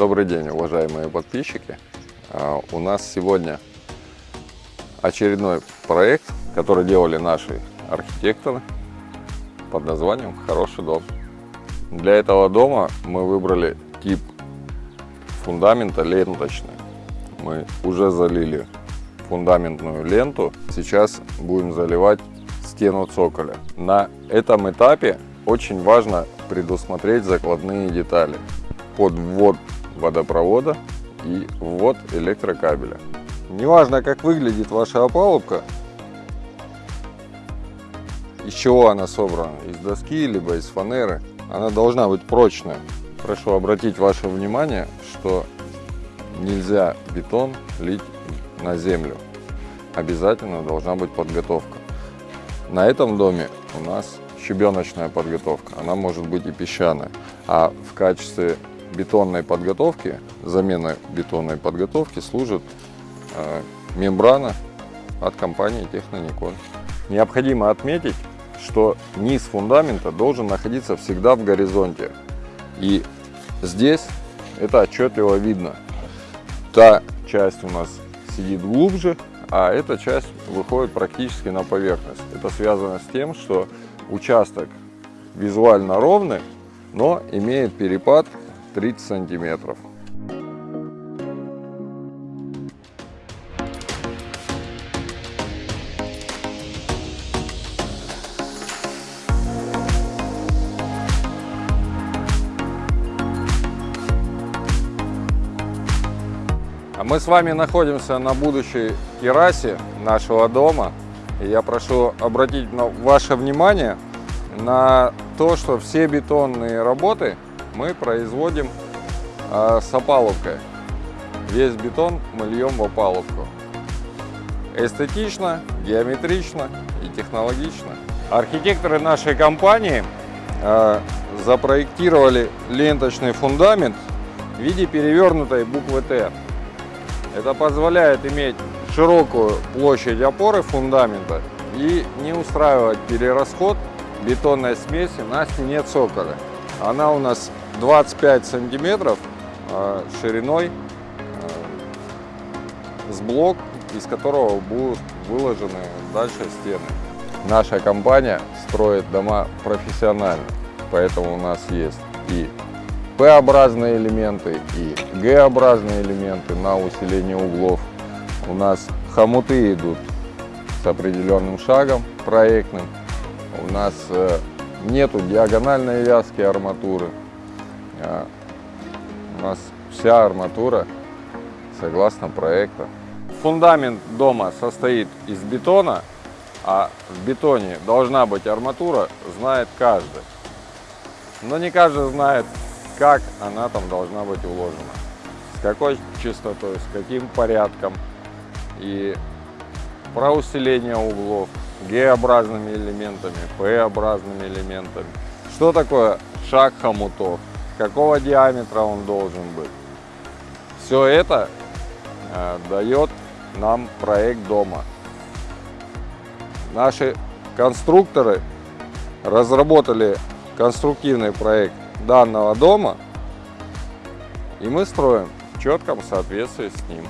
Добрый день, уважаемые подписчики. А, У нас сегодня очередной проект, который делали наши архитекторы под названием «Хороший дом». Для этого дома мы выбрали тип фундамента ленточный. Мы уже залили фундаментную ленту. Сейчас будем заливать стену цоколя. На этом этапе очень важно предусмотреть закладные детали под ввод водопровода и ввод электрокабеля. Неважно, как выглядит ваша опалубка, из чего она собрана, из доски либо из фанеры, она должна быть прочная. Прошу обратить ваше внимание, что нельзя бетон лить на землю. Обязательно должна быть подготовка. На этом доме у нас щебеночная подготовка, она может быть и песчаная. А в качестве бетонной подготовки, замены бетонной подготовки служит э, мембрана от компании Техноникон. Необходимо отметить, что низ фундамента должен находиться всегда в горизонте. И здесь это отчетливо видно. Та часть у нас сидит глубже, а эта часть выходит практически на поверхность. Это связано с тем, что участок визуально ровный, но имеет перепад 30 сантиметров. А мы с вами находимся на будущей террасе нашего дома. Я прошу обратить ваше внимание на то, что все бетонные работы мы производим э, с опалубкой. Весь бетон мы льем в опалубку. Эстетично, геометрично и технологично. Архитекторы нашей компании э, запроектировали ленточный фундамент в виде перевернутой буквы Т. Это позволяет иметь широкую площадь опоры фундамента и не устраивать перерасход бетонной смеси на стене цоколя. Она у нас 25 сантиметров а, шириной а, с блок, из которого будут выложены дальше стены. Наша компания строит дома профессионально, поэтому у нас есть и П-образные элементы и Г-образные элементы на усиление углов. У нас хомуты идут с определенным шагом проектным. У нас э, нету диагональной вязки арматуры. А, у нас вся арматура согласно проекта. Фундамент дома состоит из бетона, а в бетоне должна быть арматура, знает каждый. Но не каждый знает, как она там должна быть уложена, с какой частотой, с каким порядком. И про усиление углов Г-образными элементами, П-образными элементами. Что такое шаг хомутов, какого диаметра он должен быть. Все это э, дает нам проект дома. Наши конструкторы разработали конструктивный проект данного дома, и мы строим в четком соответствии с ним.